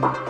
Bye.